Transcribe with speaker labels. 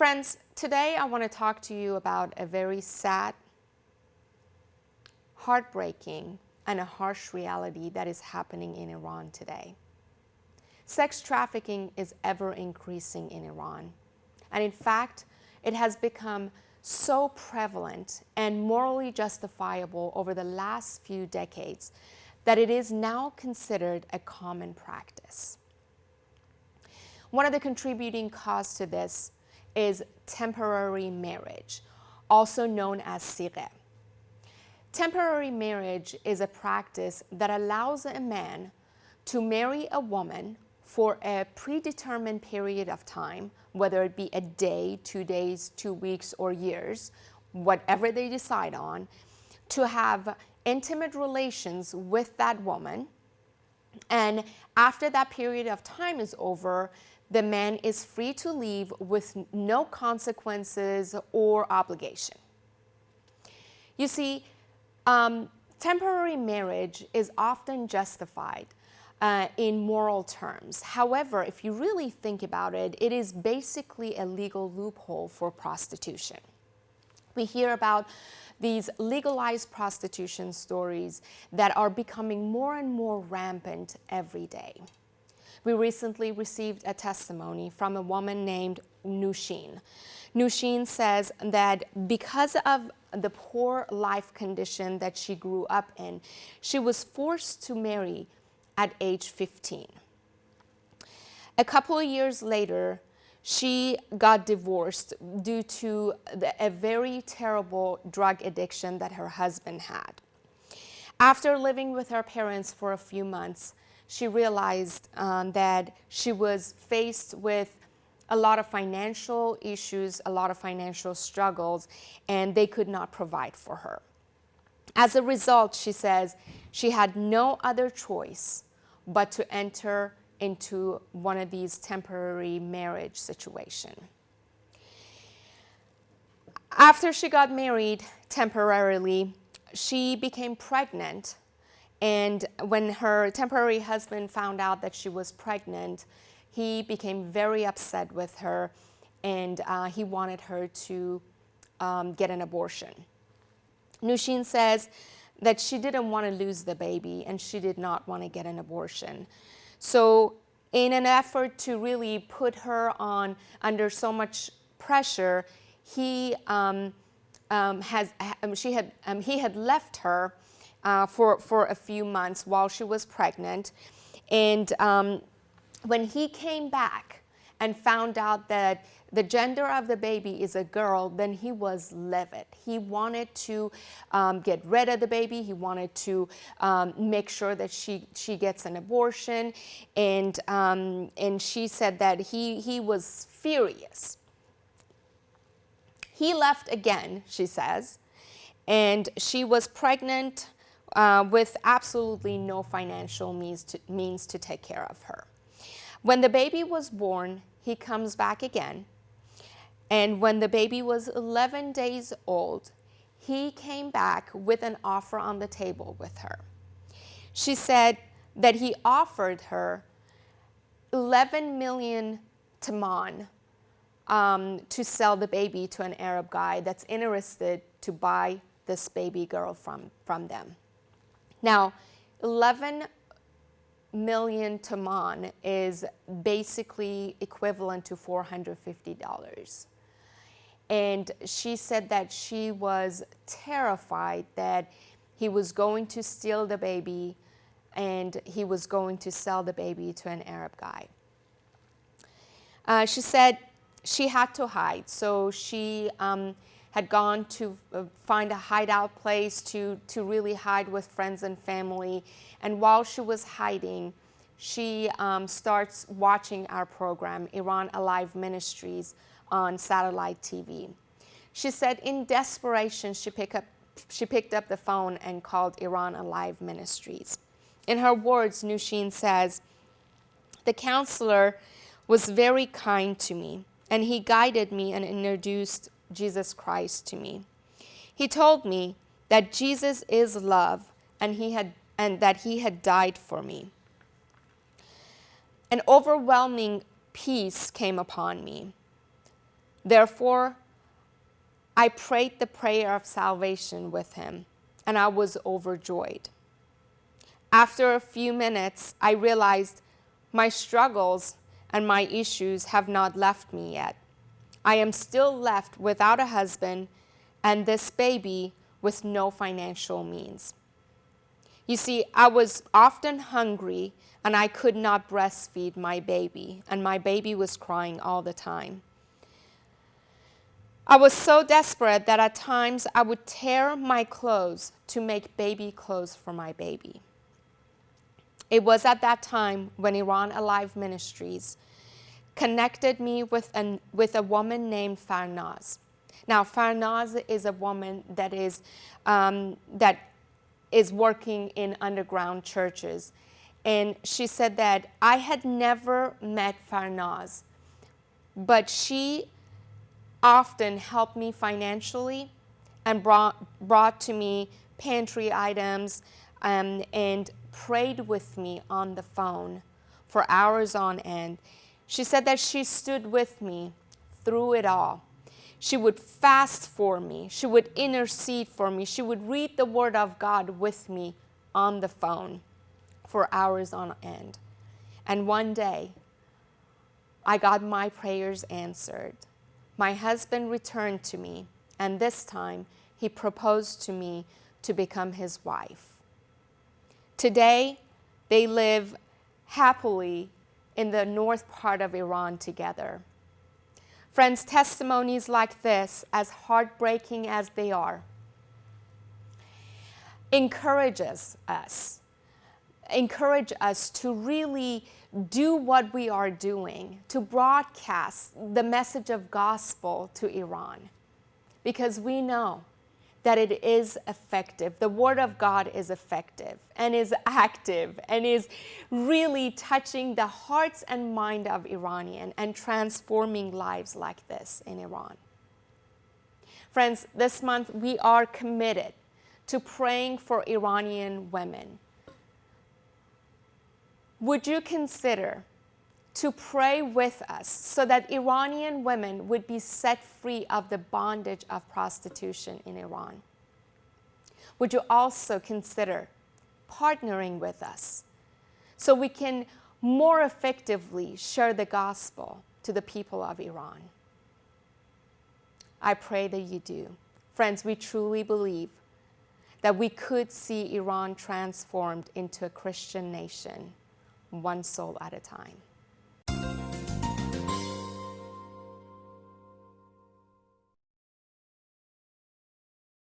Speaker 1: Friends, today I want to talk to you about a very sad, heartbreaking, and a harsh reality that is happening in Iran today. Sex trafficking is ever increasing in Iran. And in fact, it has become so prevalent and morally justifiable over the last few decades that it is now considered a common practice. One of the contributing causes to this is temporary marriage, also known as sighe. Temporary marriage is a practice that allows a man to marry a woman for a predetermined period of time, whether it be a day, two days, two weeks, or years, whatever they decide on, to have intimate relations with that woman. And after that period of time is over, the man is free to leave with no consequences or obligation. You see, um, temporary marriage is often justified uh, in moral terms. However, if you really think about it, it is basically a legal loophole for prostitution. We hear about these legalized prostitution stories that are becoming more and more rampant every day. We recently received a testimony from a woman named Nushin. Nushin says that because of the poor life condition that she grew up in, she was forced to marry at age 15. A couple of years later, she got divorced due to the, a very terrible drug addiction that her husband had. After living with her parents for a few months, she realized um, that she was faced with a lot of financial issues, a lot of financial struggles, and they could not provide for her. As a result, she says, she had no other choice but to enter into one of these temporary marriage situation. After she got married temporarily, she became pregnant and when her temporary husband found out that she was pregnant, he became very upset with her and uh, he wanted her to um, get an abortion. Nushin says that she didn't want to lose the baby and she did not want to get an abortion. So in an effort to really put her on under so much pressure, he um, um, has, um, she had, um, he had left her uh, for, for a few months while she was pregnant. And um, when he came back and found out that the gender of the baby is a girl, then he was livid. He wanted to um, get rid of the baby. He wanted to um, make sure that she, she gets an abortion. And, um, and she said that he, he was furious. He left again, she says, and she was pregnant uh, with absolutely no financial means to, means to take care of her. When the baby was born, he comes back again. And when the baby was 11 days old, he came back with an offer on the table with her. She said that he offered her 11 million toman um, to sell the baby to an Arab guy that's interested to buy this baby girl from, from them. Now, 11 million toman is basically equivalent to $450. And she said that she was terrified that he was going to steal the baby and he was going to sell the baby to an Arab guy. Uh, she said she had to hide, so she um, had gone to uh, find a hideout place to, to really hide with friends and family. And while she was hiding, she um, starts watching our program, Iran Alive Ministries, on satellite TV. She said in desperation, she, pick up, she picked up the phone and called Iran Alive Ministries. In her words, Nushin says, the counselor was very kind to me, and he guided me and introduced Jesus Christ to me. He told me that Jesus is love and, he had, and that he had died for me. An overwhelming peace came upon me. Therefore, I prayed the prayer of salvation with him, and I was overjoyed. After a few minutes, I realized my struggles and my issues have not left me yet. I am still left without a husband and this baby with no financial means. You see, I was often hungry and I could not breastfeed my baby, and my baby was crying all the time. I was so desperate that at times I would tear my clothes to make baby clothes for my baby. It was at that time when Iran Alive Ministries connected me with, an, with a woman named Farnaz. Now, Farnaz is a woman that is, um, that is working in underground churches. And she said that I had never met Farnaz, but she often helped me financially and brought, brought to me pantry items um, and prayed with me on the phone for hours on end. She said that she stood with me through it all. She would fast for me. She would intercede for me. She would read the Word of God with me on the phone for hours on end. And one day, I got my prayers answered. My husband returned to me, and this time he proposed to me to become his wife. Today, they live happily in the north part of Iran together. Friends, testimonies like this, as heartbreaking as they are, encourages us, encourage us to really do what we are doing, to broadcast the message of gospel to Iran. Because we know that it is effective. The Word of God is effective and is active and is really touching the hearts and mind of Iranian and transforming lives like this in Iran. Friends, this month we are committed to praying for Iranian women. Would you consider to pray with us so that Iranian women would be set free of the bondage of prostitution in Iran. Would you also consider partnering with us so we can more effectively share the gospel to the people of Iran? I pray that you do. Friends, we truly believe that we could see Iran transformed into a Christian nation, one soul at a time.